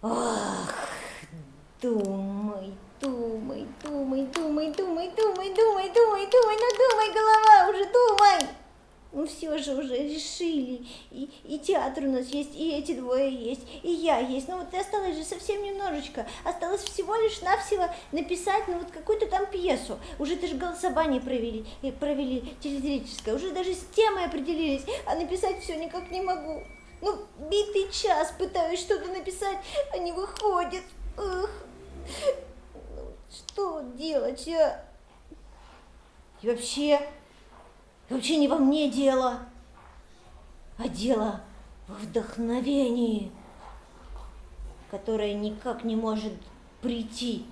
Ах, думай, думай, думай, думай, думай, думай, думай, думай, думай, ну думай, голова уже, думай. Ну все же уже решили. И, и театр у нас есть, и эти двое есть, и я есть. Ну вот осталось же совсем немножечко. Осталось всего лишь навсего написать, ну вот какую-то там пьесу. Уже даже голосование провели, и провели телезрительское. Уже даже с темой определились, а написать все никак не могу. Ну, битый час пытаюсь что-то написать, а не выходит. Эх. Ну, что делать, а? И вообще, вообще не во мне дело, а дело во вдохновении, которое никак не может прийти.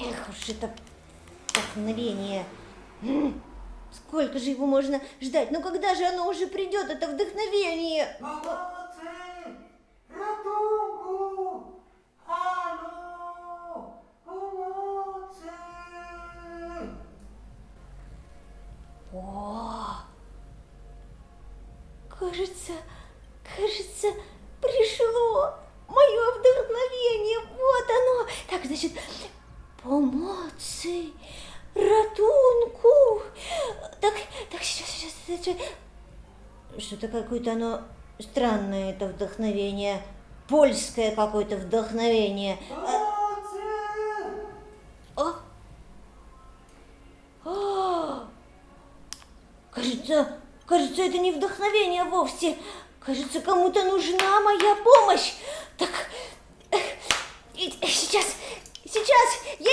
Эх уж это вдохновение. Сколько же его можно ждать? Ну когда же оно уже придет, это вдохновение? Pomocy! Ratunku! Halo! Pomocy! О, кажется, кажется, пришло мое вдохновение. Вот оно. Так, значит, помоцы, ратунку. Так, так, сейчас, сейчас, сейчас. Что-то какое-то оно странное, это вдохновение. Польское какое-то вдохновение. Pomocy! А? А! Кажется, кажется, это не вдохновение вовсе. Кажется, кому-то нужна моя помощь. Так, сейчас, сейчас, я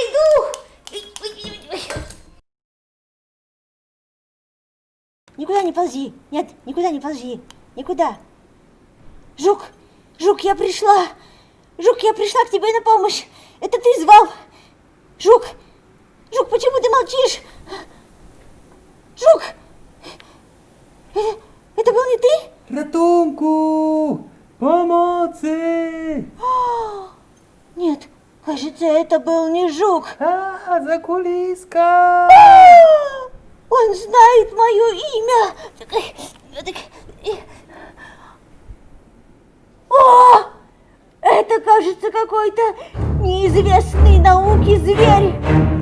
Никуда не ползи. Нет, никуда не ползи. Никуда. Жук, Жук, я пришла. Жук, я пришла к тебе на помощь. Это ты звал. Жук, Жук, почему ты молчишь? Жук, это, это был не ты? Ratunku! Pomocy! А, Нет, кажется, это был не Жук. А, закулиска! А, Он знает мое имя. О, это, кажется, какой-то неизвестный науке зверь.